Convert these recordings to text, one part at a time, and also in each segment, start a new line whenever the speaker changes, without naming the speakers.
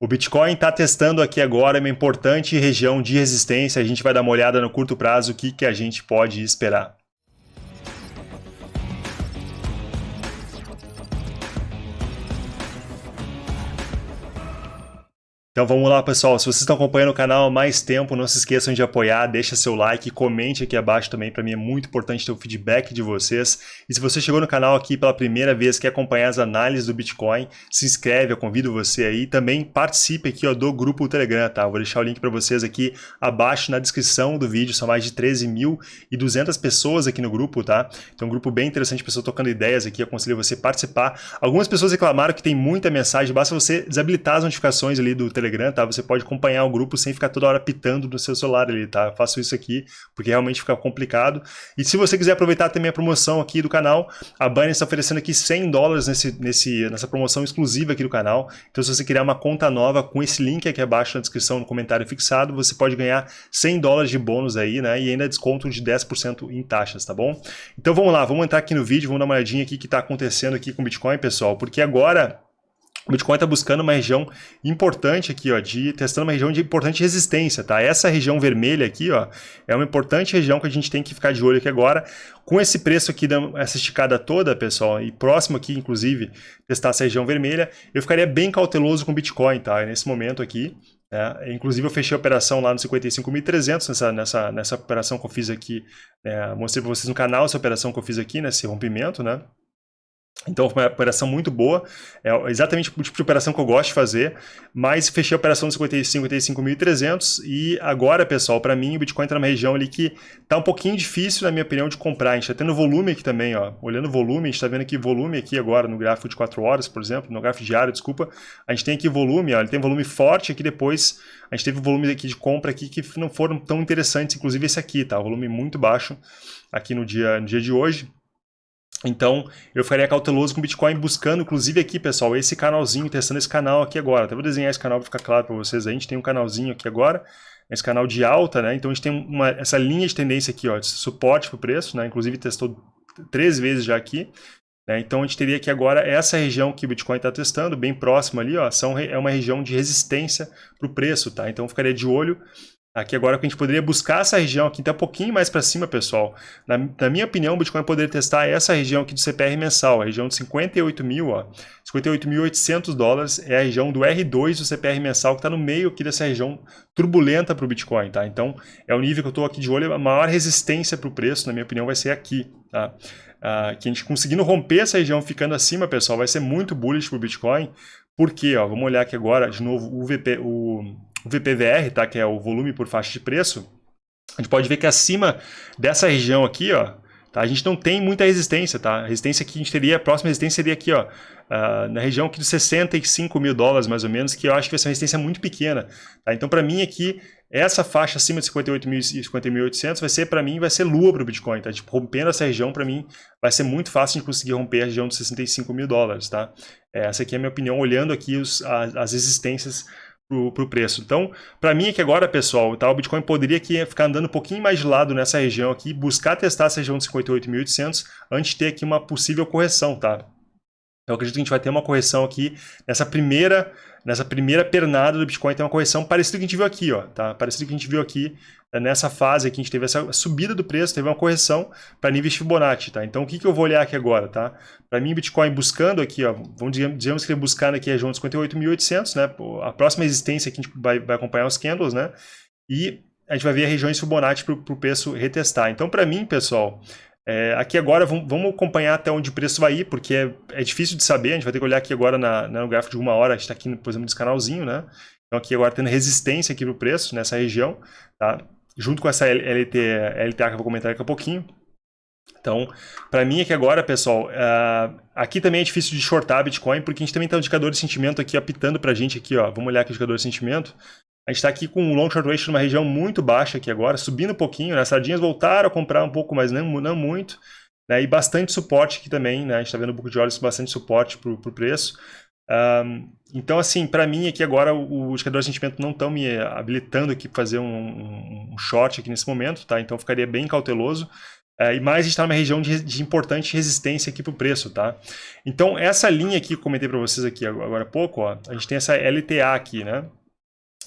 O Bitcoin está testando aqui agora uma importante região de resistência. A gente vai dar uma olhada no curto prazo o que, que a gente pode esperar. Então vamos lá, pessoal. Se vocês estão acompanhando o canal há mais tempo, não se esqueçam de apoiar, deixa seu like, comente aqui abaixo também. Para mim é muito importante ter o feedback de vocês. E se você chegou no canal aqui pela primeira vez, quer acompanhar as análises do Bitcoin, se inscreve, eu convido você aí. Também participe aqui ó, do grupo Telegram, tá? Eu vou deixar o link para vocês aqui abaixo na descrição do vídeo. São mais de 13.200 pessoas aqui no grupo, tá? Então um grupo bem interessante, pessoas tocando ideias aqui. Aconselho você participar. Algumas pessoas reclamaram que tem muita mensagem, basta você desabilitar as notificações ali do Telegram Telegram, tá? Você pode acompanhar o grupo sem ficar toda hora pitando no seu celular ali, tá? Eu faço isso aqui porque realmente fica complicado. E se você quiser aproveitar também a promoção aqui do canal, a Binance está oferecendo aqui 100 dólares nesse, nesse, nessa promoção exclusiva aqui do canal. Então se você criar uma conta nova com esse link aqui abaixo na descrição, no comentário fixado, você pode ganhar 100 dólares de bônus aí, né? E ainda desconto de 10% em taxas, tá bom? Então vamos lá, vamos entrar aqui no vídeo, vamos dar uma olhadinha aqui que está acontecendo aqui com o Bitcoin, pessoal, porque agora o Bitcoin está buscando uma região importante aqui, ó, de testando uma região de importante resistência, tá? Essa região vermelha aqui, ó, é uma importante região que a gente tem que ficar de olho aqui agora. Com esse preço aqui, essa esticada toda, pessoal, e próximo aqui, inclusive, testar essa região vermelha, eu ficaria bem cauteloso com o Bitcoin, tá? Nesse momento aqui, né? Inclusive, eu fechei a operação lá no 55.300, nessa, nessa, nessa operação que eu fiz aqui, né? mostrei para vocês no canal essa operação que eu fiz aqui, nesse rompimento, né? Então foi uma operação muito boa, é exatamente o tipo de operação que eu gosto de fazer, mas fechei a operação de 55.300 e agora, pessoal, para mim o Bitcoin está numa região ali que está um pouquinho difícil, na minha opinião, de comprar. A gente está tendo volume aqui também, ó. olhando o volume, a gente está vendo aqui volume aqui agora no gráfico de 4 horas, por exemplo, no gráfico diário, desculpa. A gente tem aqui volume, ó, ele tem volume forte aqui depois, a gente teve volume aqui de compra aqui que não foram tão interessantes, inclusive esse aqui, tá? Volume muito baixo aqui no dia, no dia de hoje. Então, eu ficaria cauteloso com Bitcoin, buscando, inclusive aqui, pessoal, esse canalzinho, testando esse canal aqui agora. Até vou desenhar esse canal para ficar claro para vocês. A gente tem um canalzinho aqui agora, esse canal de alta, né? Então, a gente tem uma, essa linha de tendência aqui, ó, de suporte para o preço, né? Inclusive, testou três vezes já aqui. Né? Então, a gente teria aqui agora essa região que o Bitcoin está testando, bem próxima ali, ó, são, é uma região de resistência para o preço, tá? Então, eu ficaria de olho Aqui agora que a gente poderia buscar essa região aqui, até um pouquinho mais para cima, pessoal. Na, na, minha opinião, o Bitcoin poderia testar essa região aqui do CPR mensal, a região de 58 mil, 58.800 dólares é a região do R2 do CPR mensal que está no meio aqui dessa região turbulenta para o Bitcoin, tá? Então, é o nível que eu estou aqui de olho, a maior resistência para o preço, na minha opinião, vai ser aqui, tá? Ah, que a gente conseguindo romper essa região ficando acima, pessoal, vai ser muito bullish para o Bitcoin, porque, ó, vamos olhar aqui agora, de novo, o, VP, o VPVR, tá? que é o volume por faixa de preço, a gente pode ver que acima dessa região aqui, ó, tá? a gente não tem muita resistência. Tá? A resistência que a gente teria, a próxima resistência seria aqui, ó, uh, na região aqui de 65 mil dólares, mais ou menos, que eu acho que vai ser uma resistência muito pequena. Tá? Então, para mim aqui, essa faixa acima de 58.000 e 50.800 vai ser, para mim, vai ser lua para o Bitcoin. Tá? Tipo, rompendo essa região, para mim, vai ser muito fácil de conseguir romper a região de 65 mil dólares. Tá? Essa aqui é a minha opinião, olhando aqui os, as, as resistências para o preço. Então, para mim aqui agora, pessoal, tá, o Bitcoin poderia aqui ficar andando um pouquinho mais de lado nessa região aqui, buscar testar essa região de 58.800 antes de ter aqui uma possível correção, tá? Eu acredito que a gente vai ter uma correção aqui nessa primeira, nessa primeira pernada do Bitcoin, tem uma correção parecida que a gente viu aqui, ó, tá? Parecida que a gente viu aqui é, nessa fase aqui, a gente teve essa subida do preço, teve uma correção para níveis Fibonacci, tá? Então, o que, que eu vou olhar aqui agora, tá? Para mim, Bitcoin buscando aqui, ó, vamos digamos que ele buscando aqui a região de 58.800, né? A próxima resistência aqui a gente vai, vai acompanhar os candles, né? E a gente vai ver regiões Fibonacci para o preço retestar. Então, para mim, pessoal, é, aqui agora vamos acompanhar até onde o preço vai ir, porque é, é, difícil de saber, a gente vai ter que olhar aqui agora na, no gráfico de uma hora, a gente está aqui, por exemplo, nesse canalzinho, né? Então aqui agora tendo resistência aqui para o preço, nessa região, tá? Junto com essa LT, LTA que eu vou comentar daqui a pouquinho. Então, para mim aqui agora, pessoal, uh, aqui também é difícil de shortar Bitcoin, porque a gente também tem um indicador de sentimento aqui apitando para a gente aqui, ó. Vamos olhar aqui o indicador de sentimento. A gente está aqui com um long short ratio numa região muito baixa aqui agora, subindo um pouquinho, né? As sardinhas voltaram a comprar um pouco, mas não, não muito. Né? E bastante suporte aqui também, né? A gente está vendo um pouco de olhos bastante suporte para o preço. Um, então, assim, para mim aqui agora o, o de sentimento não estão me habilitando aqui para fazer um, um, um, short aqui nesse momento, tá? Então, ficaria bem cauteloso. É, e mais a gente está numa região de, de, importante resistência aqui para o preço, tá? Então, essa linha aqui que eu comentei para vocês aqui agora há pouco, ó, a gente tem essa LTA aqui, né?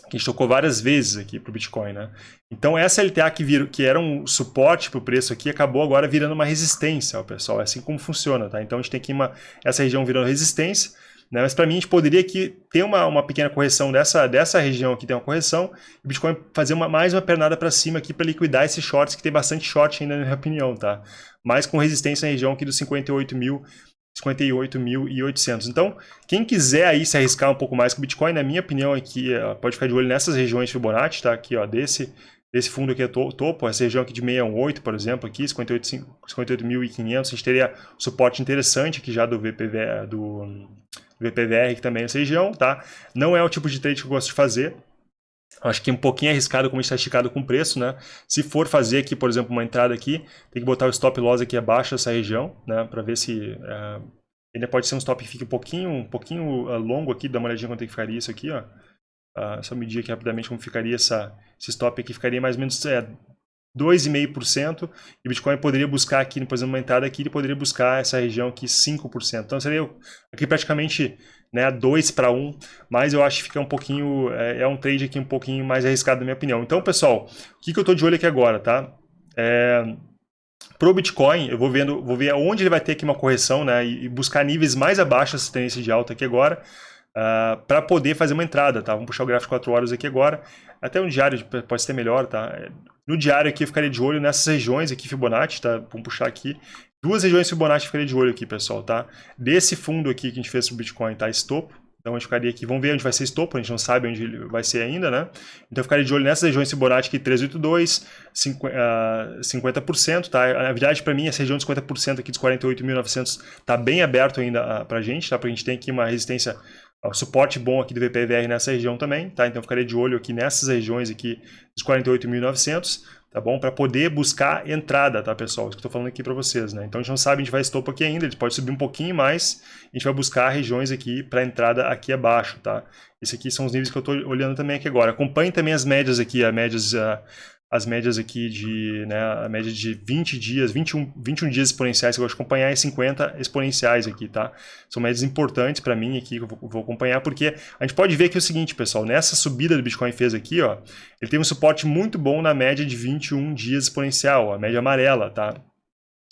Que a gente tocou várias vezes aqui para o Bitcoin, né? Então, essa LTA que, vir, que era um suporte para o preço aqui, acabou agora virando uma resistência, ó, pessoal. É assim como funciona, tá? Então, a gente tem aqui uma, essa região virando resistência, né? Mas para mim, a gente poderia aqui ter uma, uma pequena correção dessa, dessa região aqui, tem uma correção, e o Bitcoin fazer uma, mais uma pernada para cima aqui para liquidar esses shorts, que tem bastante short ainda, na minha opinião, tá? Mas com resistência na região aqui dos 58 mil 58.800. Então, quem quiser aí se arriscar um pouco mais com o Bitcoin, na minha opinião aqui, pode ficar de olho nessas regiões Fibonacci, tá? Aqui, ó, desse, desse fundo aqui é topo, essa região aqui de 618, por exemplo, aqui, 58.500, 58 a gente teria suporte interessante aqui já do VPV, do VPVR, que também é essa região, tá? Não é o tipo de trade que eu gosto de fazer. Acho que é um pouquinho arriscado como está esticado com o preço, né? Se for fazer aqui, por exemplo, uma entrada aqui, tem que botar o stop loss aqui abaixo dessa região, né? Para ver se... Uh, ainda pode ser um stop que fique um pouquinho, um pouquinho uh, longo aqui, dá uma olhadinha quanto é que ficaria isso aqui, ó. Uh, só medir aqui rapidamente como ficaria essa, esse stop aqui, ficaria mais ou menos é, 2,5%, e o Bitcoin poderia buscar aqui, por exemplo, uma entrada aqui, ele poderia buscar essa região aqui 5%. Então seria aqui praticamente né, 2 para 1, mas eu acho que fica um pouquinho, é, é, um trade aqui um pouquinho mais arriscado na minha opinião. Então, pessoal, o que, que eu estou de olho aqui agora, tá? É, Pro Bitcoin, eu vou vendo, vou ver onde ele vai ter aqui uma correção, né, e buscar níveis mais abaixo dessa tendência de alta aqui agora, uh, ah, para poder fazer uma entrada, tá? Vamos puxar o gráfico 4 horas aqui agora. Até um diário pode ser melhor, tá? No diário aqui eu ficaria de olho nessas regiões aqui Fibonacci, tá? Vamos puxar aqui. Duas regiões Fibonacci eu ficaria de olho aqui, pessoal, tá? Desse fundo aqui que a gente fez pro Bitcoin, tá? Estopo. Então a gente ficaria aqui, vamos ver onde vai ser estopo, a gente não sabe onde ele vai ser ainda, né? Então eu ficaria de olho nessas regiões Fibonacci aqui, 382, 50%, tá? Na verdade, para mim, essa região de 50% aqui dos 48.900 tá bem aberto ainda pra gente, tá? Porque a gente tem aqui uma resistência suporte bom aqui do VPVR nessa região também, tá? Então ficaria de olho aqui nessas regiões aqui dos 48.900, tá bom? Para poder buscar entrada, tá, pessoal? Isso que eu tô falando aqui para vocês, né? Então a gente não sabe, a gente vai estopo aqui ainda, ele pode subir um pouquinho mais, a gente vai buscar regiões aqui para entrada aqui abaixo, tá? Esses aqui são os níveis que eu tô olhando também aqui agora. Acompanhe também as médias aqui, as médias... Uh, as médias aqui de, né, a média de 20 dias, 21, 21 dias exponenciais que eu gosto de acompanhar e 50 exponenciais aqui, tá? São médias importantes para mim aqui que eu vou, vou, acompanhar, porque a gente pode ver que é o seguinte, pessoal, nessa subida do Bitcoin fez aqui, ó, ele tem um suporte muito bom na média de 21 dias exponencial, a média amarela, tá?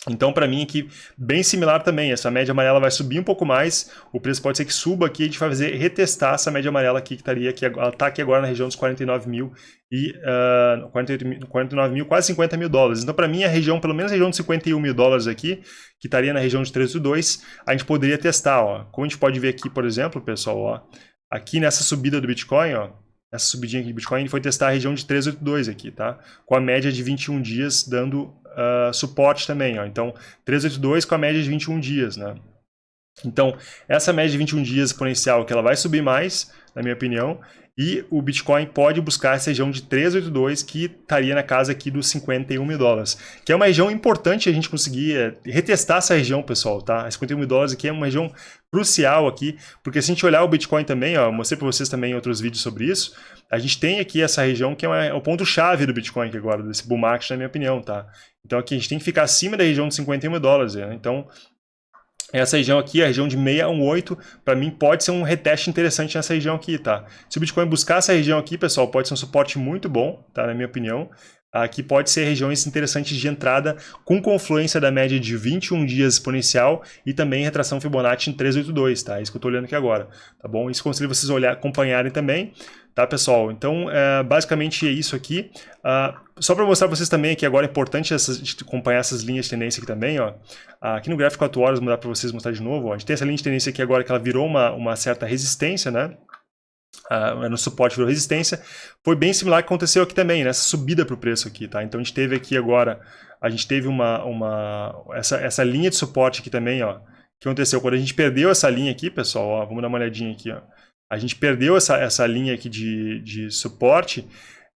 Então, para mim aqui, bem similar também, essa média amarela vai subir um pouco mais, o preço pode ser que suba aqui, a gente vai fazer retestar essa média amarela aqui, que estaria aqui, ela está aqui agora na região dos 49 mil e uh, 48 49 mil, quase 50 mil dólares. Então, para mim, a região, pelo menos a região de 51 mil dólares aqui, que estaria na região de 302, a gente poderia testar, ó. Como a gente pode ver aqui, por exemplo, pessoal, ó, aqui nessa subida do Bitcoin, ó, essa subidinha aqui do Bitcoin, foi testar a região de 382 aqui, tá? Com a média de 21 dias dando uh, suporte também. Ó. Então, 382 com a média de 21 dias. Né? Então, essa média de 21 dias exponencial, que ela vai subir mais, na minha opinião, e o Bitcoin pode buscar essa região de 382, que estaria na casa aqui dos 51 mil dólares. Que é uma região importante a gente conseguir é, retestar essa região, pessoal, tá? 51 mil dólares aqui é uma região crucial aqui, porque se a gente olhar o Bitcoin também, ó, mostrei para vocês também outros vídeos sobre isso, a gente tem aqui essa região que é, uma, é o ponto-chave do Bitcoin aqui agora, desse bull market, na minha opinião, tá? Então aqui a gente tem que ficar acima da região de 51 mil dólares, né? Então essa região aqui, a região de 618, para mim pode ser um reteste interessante nessa região aqui, tá? Se o Bitcoin buscar essa região aqui, pessoal, pode ser um suporte muito bom, tá? Na minha opinião. Aqui pode ser regiões interessantes de entrada com confluência da média de 21 dias exponencial e também retração Fibonacci em 382, tá? É isso que eu estou olhando aqui agora, tá bom? Isso conselho vocês olhar, acompanharem também, tá, pessoal? Então, é, basicamente é isso aqui. Uh, só para mostrar para vocês também que agora é importante essas, acompanhar essas linhas de tendência aqui também, ó. Uh, aqui no gráfico 4 horas, mudar para vocês mostrar de novo, ó. A gente tem essa linha de tendência aqui agora que ela virou uma, uma certa resistência, né? uh, no suporte virou resistência, foi bem similar que aconteceu aqui também, nessa subida para o preço aqui, tá? Então a gente teve aqui agora, a gente teve uma, uma essa, essa linha de suporte aqui também, ó, que aconteceu quando a gente perdeu essa linha aqui, pessoal, ó, vamos dar uma olhadinha aqui, ó. A gente perdeu essa, essa linha aqui de, de suporte,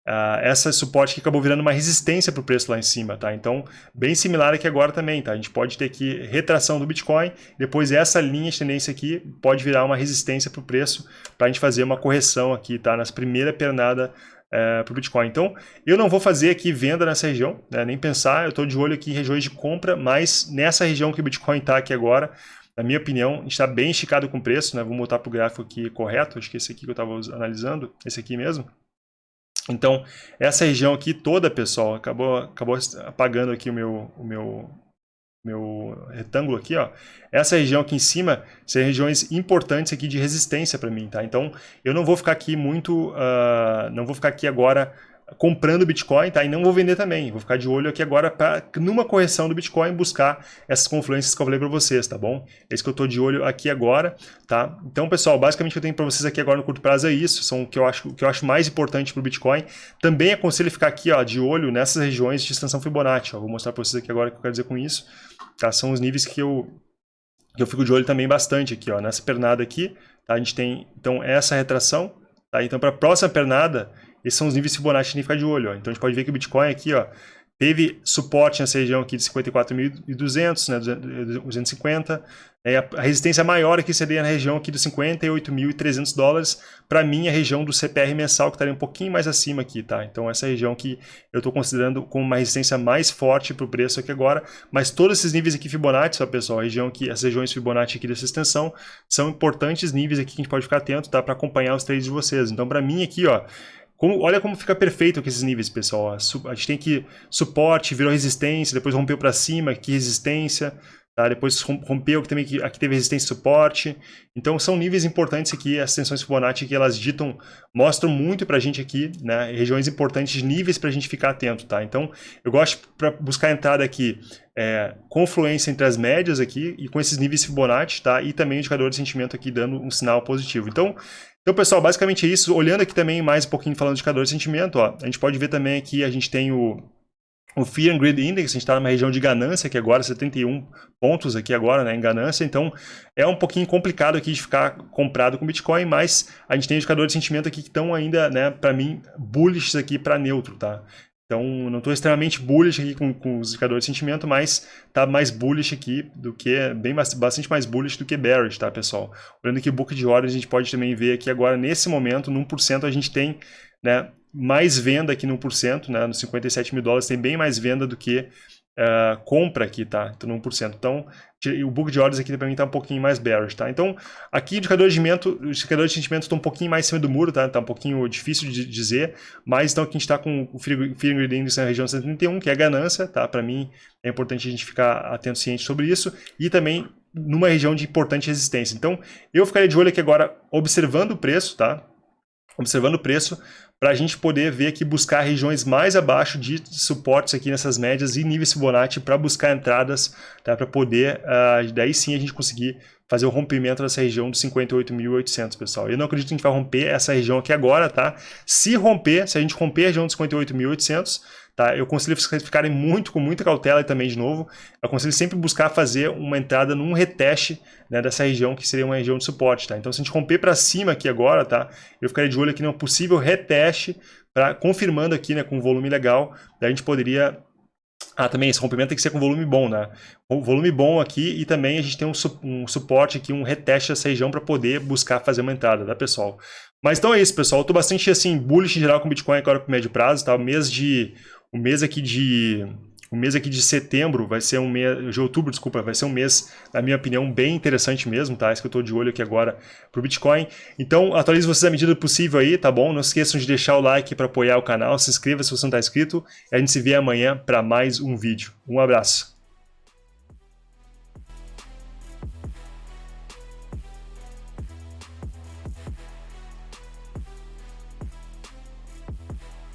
Uh, essa suporte que acabou virando uma resistência para o preço lá em cima, tá? Então, bem similar aqui agora também, tá? A gente pode ter aqui retração do Bitcoin, depois essa linha de tendência aqui pode virar uma resistência para o preço para a gente fazer uma correção aqui, tá? Nas primeira pernada é, para o Bitcoin. Então, eu não vou fazer aqui venda nessa região, né, nem pensar, eu estou de olho aqui em regiões de compra, mas nessa região que o Bitcoin está aqui agora, na minha opinião, está bem esticado com o preço, né? Vou voltar para o gráfico aqui correto, acho que esse aqui que eu estava analisando, esse aqui mesmo. Então, essa região aqui toda, pessoal, acabou, acabou apagando aqui o meu, o meu, meu retângulo aqui, ó. Essa região aqui em cima são regiões importantes aqui de resistência para mim, tá? Então, eu não vou ficar aqui muito, uh, não vou ficar aqui agora comprando Bitcoin, tá? E não vou vender também. Vou ficar de olho aqui agora para, numa correção do Bitcoin, buscar essas confluências que eu falei para vocês, tá bom? É isso que eu estou de olho aqui agora, tá? Então, pessoal, basicamente o que eu tenho para vocês aqui agora no curto prazo é isso. São o que eu acho, o que eu acho mais importante para o Bitcoin. Também aconselho ficar aqui, ó, de olho nessas regiões de extensão Fibonacci. Ó. Vou mostrar para vocês aqui agora o que eu quero dizer com isso. Tá? São os níveis que eu, que eu fico de olho também bastante aqui, ó. Nessa pernada aqui, tá? A gente tem, então, essa retração, tá? Então, para a próxima pernada, esses são os níveis Fibonacci que ficar de olho. Ó. Então a gente pode ver que o Bitcoin aqui ó, teve suporte nessa região aqui de 54.200, né, 250. É, a resistência maior aqui seria na região aqui dos 58.300 dólares. Para mim, a região do CPR mensal, que estaria um pouquinho mais acima aqui, tá? Então, essa região que eu estou considerando como uma resistência mais forte para o preço aqui agora. Mas todos esses níveis aqui Fibonacci, pessoal, a região aqui, as regiões Fibonacci aqui dessa extensão, são importantes níveis aqui que a gente pode ficar atento, tá? Para acompanhar os trades de vocês. Então, para mim aqui, ó, como, olha como fica perfeito com esses níveis, pessoal. A gente tem que suporte, virou resistência, depois rompeu para cima, aqui resistência, tá? depois rompeu, também aqui teve resistência e suporte. Então são níveis importantes aqui, as tensões Fibonacci que elas ditam, mostram muito para a gente aqui, né? regiões importantes, níveis para a gente ficar atento. Tá? Então eu gosto para buscar entrada aqui, é, confluência entre as médias aqui e com esses níveis Fibonacci, tá? e também o indicador de sentimento aqui dando um sinal positivo. Então então, pessoal, basicamente é isso. Olhando aqui também mais um pouquinho falando de indicador de sentimento, ó, a gente pode ver também aqui, a gente tem o, o Fear and Greed Index, a gente está numa região de ganância aqui agora, 71 pontos aqui agora, né, em ganância, então é um pouquinho complicado aqui de ficar comprado com Bitcoin, mas a gente tem indicador de sentimento aqui que estão ainda, né, para mim, bullish aqui para neutro, tá? Então, não estou extremamente bullish aqui com, com, os indicadores de sentimento, mas está mais bullish aqui do que, bem bastante mais bullish do que bearish, tá, pessoal? Olhando aqui o book de ordens, a gente pode também ver aqui agora, nesse momento, no 1%, a gente tem né, mais venda aqui no 1%, né, nos 57 mil dólares, tem bem mais venda do que uh, compra aqui, tá? Então, 1%. Então, o book de ordens aqui para mim está um pouquinho mais bearish, tá? Então, aqui indicador de sentimento, o indicador de sentimento está um pouquinho mais cima do muro, tá? Está um pouquinho difícil de dizer, mas então aqui a gente está com o Fear Index na região 131, que é a ganância, tá? Para mim é importante a gente ficar atento ciente sobre isso e também numa região de importante resistência. Então, eu ficaria de olho aqui agora observando o preço, tá? Observando o preço para a gente poder ver aqui, buscar regiões mais abaixo de suportes aqui nessas médias e níveis Fibonacci para buscar entradas, tá? para poder, uh, daí sim a gente conseguir fazer o rompimento dessa região dos 58.800, pessoal. Eu não acredito que a gente vai romper essa região aqui agora, tá? Se romper, se a gente romper a região dos 58.800, Tá? Eu aconselho vocês ficarem muito com muita cautela e também, de novo, eu aconselho sempre buscar fazer uma entrada num reteste né, dessa região, que seria uma região de suporte. Tá? Então, se a gente romper para cima aqui agora, tá? eu ficaria de olho aqui num possível reteste, pra, confirmando aqui né, com volume legal, daí a gente poderia ah, também esse rompimento tem que ser com volume bom, né? Volume bom aqui e também a gente tem um, su um suporte aqui, um reteste dessa região para poder buscar fazer uma entrada, tá, pessoal? Mas então é isso, pessoal. Eu tô bastante, assim, bullish em geral com Bitcoin agora pro médio prazo, tá? O mês de o mês aqui de o mês aqui de setembro vai ser um mês, de outubro, desculpa, vai ser um mês, na minha opinião, bem interessante mesmo, tá? Isso que eu estou de olho aqui agora pro Bitcoin. Então, atualize vocês à medida possível aí, tá bom? Não esqueçam de deixar o like para apoiar o canal, se inscreva se você não está inscrito, e a gente se vê amanhã para mais um vídeo. Um abraço.